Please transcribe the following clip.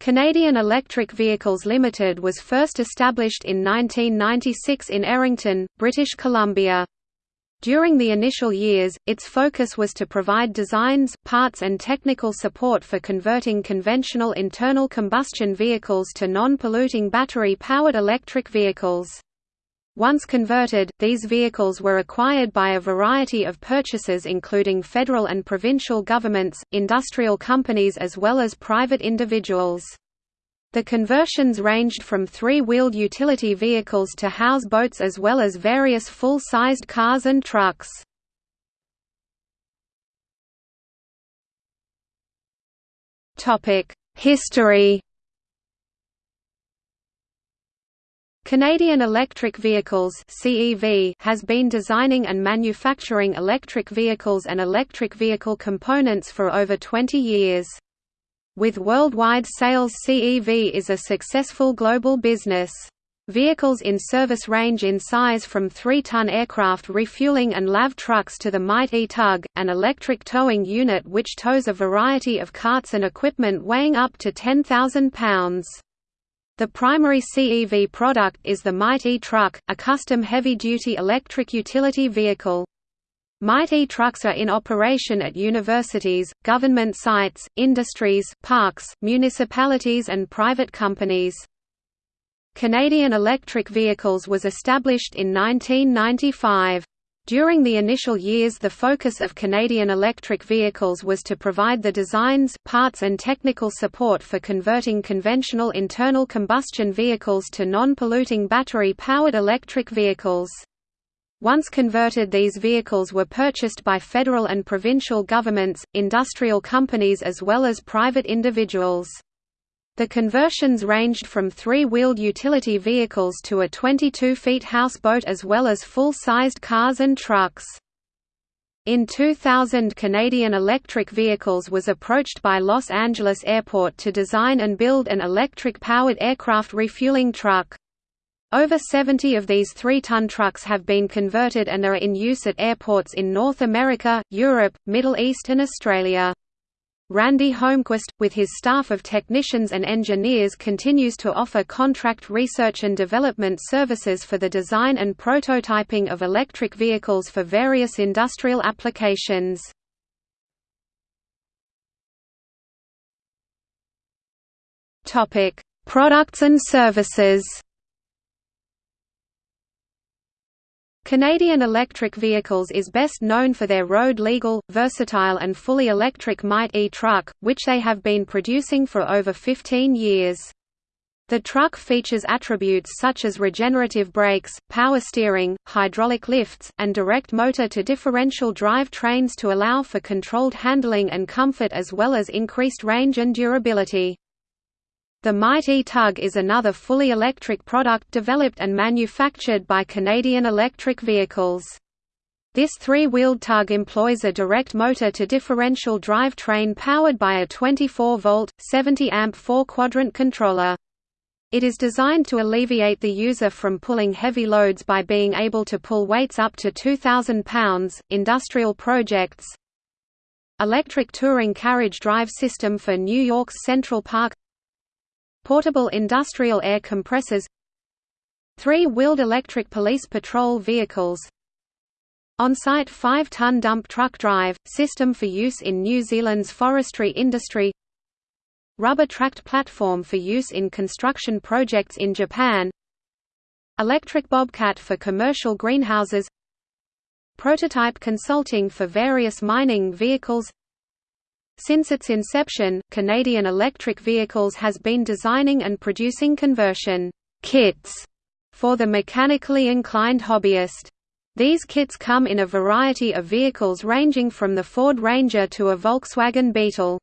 Canadian Electric Vehicles Limited was first established in 1996 in Errington, British Columbia. During the initial years, its focus was to provide designs, parts and technical support for converting conventional internal combustion vehicles to non-polluting battery-powered electric vehicles. Once converted, these vehicles were acquired by a variety of purchasers including federal and provincial governments, industrial companies as well as private individuals. The conversions ranged from three-wheeled utility vehicles to houseboats as well as various full-sized cars and trucks. History Canadian Electric Vehicles has been designing and manufacturing electric vehicles and electric vehicle components for over 20 years. With worldwide sales CEV is a successful global business. Vehicles in service range in size from 3-ton aircraft refueling and LAV trucks to the Might E-Tug, an electric towing unit which tows a variety of carts and equipment weighing up to 10,000 pounds. The primary CEV product is the Might E-Truck, a custom heavy-duty electric utility vehicle. Might E-trucks are in operation at universities, government sites, industries, parks, municipalities and private companies. Canadian Electric Vehicles was established in 1995. During the initial years the focus of Canadian electric vehicles was to provide the designs, parts and technical support for converting conventional internal combustion vehicles to non-polluting battery-powered electric vehicles. Once converted these vehicles were purchased by federal and provincial governments, industrial companies as well as private individuals. The conversions ranged from three-wheeled utility vehicles to a 22-feet houseboat as well as full-sized cars and trucks. In 2000 Canadian Electric Vehicles was approached by Los Angeles Airport to design and build an electric-powered aircraft refueling truck. Over 70 of these 3-ton trucks have been converted and are in use at airports in North America, Europe, Middle East and Australia. Randy Holmquist, with his staff of technicians and engineers continues to offer contract research and development services for the design and prototyping of electric vehicles for various industrial applications. Products and services Canadian Electric Vehicles is best known for their road-legal, versatile and fully electric Might E-Truck, which they have been producing for over 15 years. The truck features attributes such as regenerative brakes, power steering, hydraulic lifts, and direct motor-to-differential drive trains to allow for controlled handling and comfort as well as increased range and durability. The Might E-Tug is another fully electric product developed and manufactured by Canadian Electric Vehicles. This three-wheeled tug employs a direct motor to differential drive train powered by a 24-volt, 70-amp four-quadrant controller. It is designed to alleviate the user from pulling heavy loads by being able to pull weights up to 2,000 pounds. Industrial projects Electric touring carriage drive system for New York's Central Park Portable industrial air compressors. Three-wheeled electric police patrol vehicles. On-site 5-ton dump truck drive, system for use in New Zealand's forestry industry. Rubber-tracked platform for use in construction projects in Japan. Electric bobcat for commercial greenhouses. Prototype consulting for various mining vehicles since its inception, Canadian Electric Vehicles has been designing and producing conversion kits for the mechanically inclined hobbyist. These kits come in a variety of vehicles ranging from the Ford Ranger to a Volkswagen Beetle.